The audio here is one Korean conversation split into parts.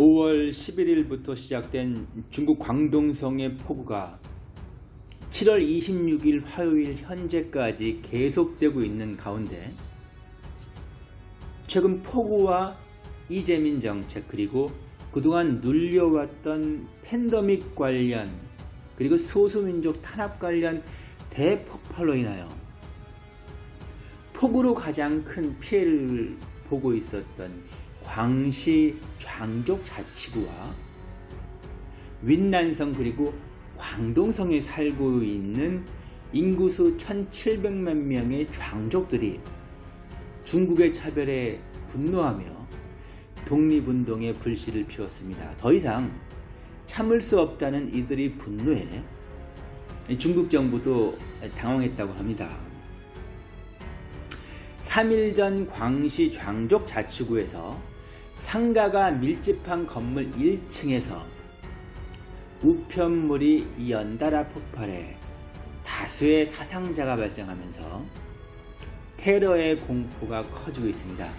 5월 11일부터 시작된 중국 광동성의 폭우가 7월 26일 화요일 현재까지 계속되고 있는 가운데 최근 폭우와 이재민 정책 그리고 그동안 눌려왔던 팬데믹 관련 그리고 소수민족 탄압 관련 대폭발로 인하여 폭우로 가장 큰 피해를 보고 있었던 광시 장족 자치구와 윈난성 그리고 광동성에 살고 있는 인구수 1700만 명의 장족들이 중국의 차별에 분노하며 독립운동의 불씨를 피웠습니다. 더 이상 참을 수 없다는 이들의 분노에 중국 정부도 당황했다고 합니다. 3일 전 광시 장족 자치구에서 상가가 밀집한 건물 1층에서 우편물이 연달아 폭발해 다수의 사상자가 발생하면서 테러의 공포가 커지고 있습니다.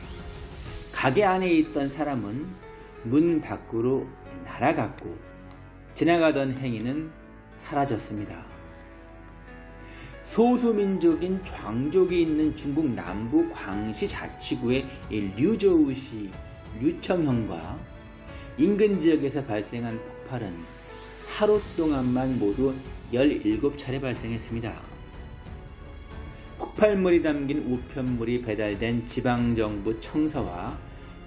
가게 안에 있던 사람은 문 밖으로 날아갔고 지나가던 행인은 사라졌습니다. 소수민족인 좌족이 있는 중국 남부 광시 자치구의 류저우시 류청현과 인근 지역에서 발생한 폭발은 하루 동안만 모두 17차례 발생했습니다. 폭발물이 담긴 우편물이 배달된 지방정부 청사와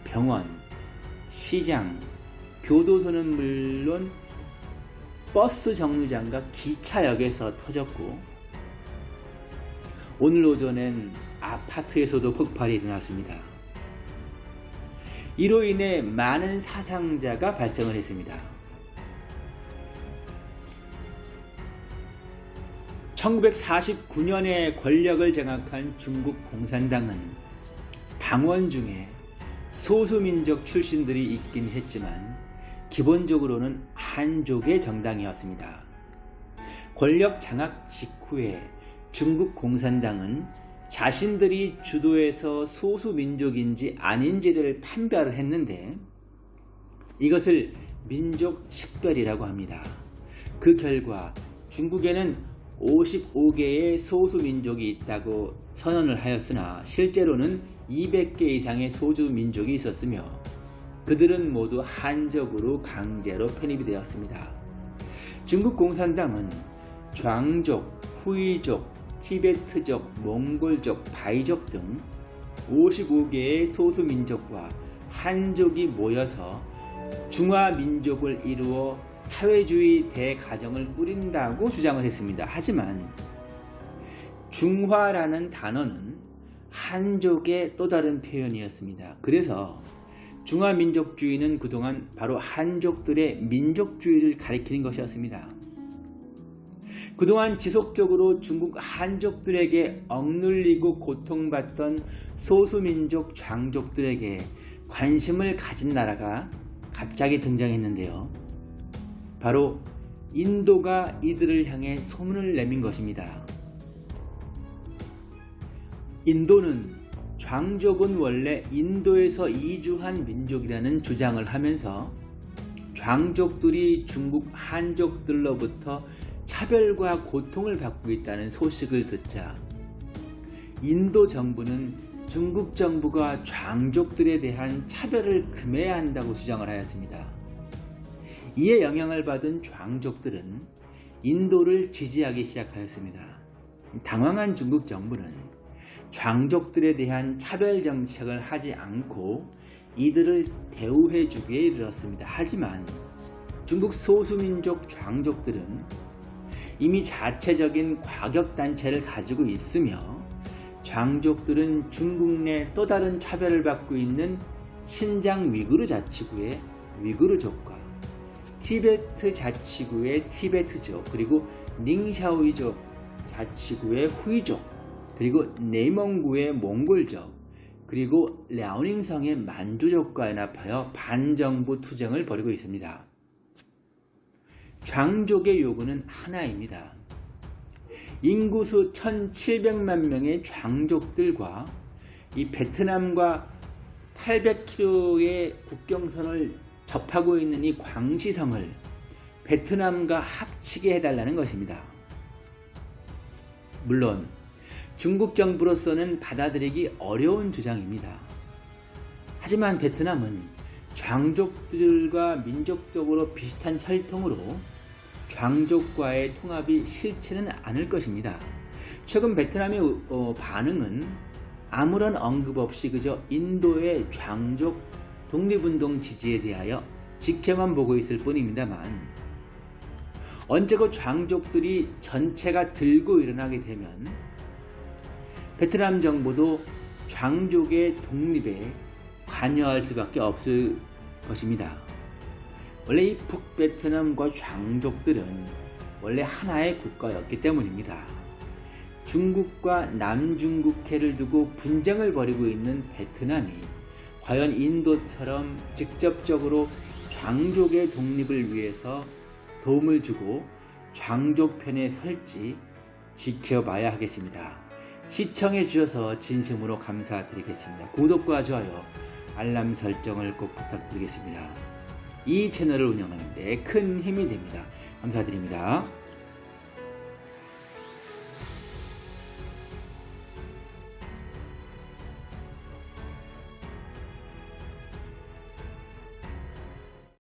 병원, 시장, 교도소는 물론 버스 정류장과 기차역에서 터졌고 오늘 오전엔 아파트에서도 폭발이 일어났습니다. 이로 인해 많은 사상자가 발생을 했습니다. 1949년에 권력을 장악한 중국 공산당은 당원 중에 소수민족 출신들이 있긴 했지만 기본적으로는 한족의 정당이었습니다. 권력 장악 직후에 중국 공산당은 자신들이 주도해서 소수민족인지 아닌지를 판별을 했는데 이것을 민족 식별이라고 합니다. 그 결과 중국에는 55개의 소수민족이 있다고 선언을 하였으나 실제로는 200개 이상의 소수민족이 있었으며 그들은 모두 한족으로 강제로 편입이 되었습니다. 중국 공산당은 좌족, 후이족, 티베트족, 몽골족, 바이족 등 55개의 소수민족과 한족이 모여서 중화민족을 이루어 사회주의 대가정을 꾸린다고 주장을 했습니다. 하지만 중화라는 단어는 한족의 또 다른 표현이었습니다. 그래서 중화민족주의는 그동안 바로 한족들의 민족주의를 가리키는 것이었습니다. 그동안 지속적으로 중국 한족들에게 억눌리고 고통받던 소수민족 장족들에게 관심을 가진 나라가 갑자기 등장했는데요. 바로 인도가 이들을 향해 소문을 내민 것입니다. 인도는 장족은 원래 인도에서 이주한 민족이라는 주장을 하면서 장족들이 중국 한족들로부터 차별과 고통을 받고 있다는 소식을 듣자 인도 정부는 중국 정부가 장족들에 대한 차별을 금해야 한다고 주장을 하였습니다. 이에 영향을 받은 장족들은 인도를 지지하기 시작하였습니다. 당황한 중국 정부는 장족들에 대한 차별 정책을 하지 않고 이들을 대우해 주기에 이르렀습니다. 하지만 중국 소수민족 장족들은 이미 자체적인 과격단체를 가지고 있으며 장족들은 중국 내 또 다른 차별을 받고 있는 신장 위구르 자치구의 위구르족과 티베트 자치구의 티베트족 그리고 닝샤오이족 자치구의 후이족 그리고 네이멍구의 몽골족 그리고 랴오닝성의 만주족과 연합하여 반정부 투쟁을 벌이고 있습니다. 장족의 요구는 하나입니다. 인구수 1700만 명의 장족들과 이 베트남과 800km의 국경선을 접하고 있는 이 광시성을 베트남과 합치게 해달라는 것입니다. 물론 중국 정부로서는 받아들이기 어려운 주장입니다. 하지만 베트남은 장족들과 민족적으로 비슷한 혈통으로 장족과의 통합이 싫지는 않을 것입니다. 최근 베트남의 어, 반응은 아무런 언급 없이 그저 인도의 장족 독립운동 지지에 대하여 지켜만 보고 있을 뿐입니다만 언제고 장족들이 전체가 들고 일어나게 되면 베트남 정부도 장족의 독립에 관여할 수밖에 없을 것입니다. 원래 이 북베트남과 장족들은 원래 하나의 국가였기 때문입니다. 중국과 남중국해를 두고 분쟁을 벌이고 있는 베트남이 과연 인도처럼 직접적으로 장족의 독립을 위해서 도움을 주고 장족 편에 설지 지켜봐야 하겠습니다. 시청해 주셔서 진심으로 감사드리겠습니다. 구독과 좋아요, 알람 설정을 꼭 부탁드리겠습니다. 이 채널을 운영하는 데 큰 힘이 됩니다. 감사드립니다.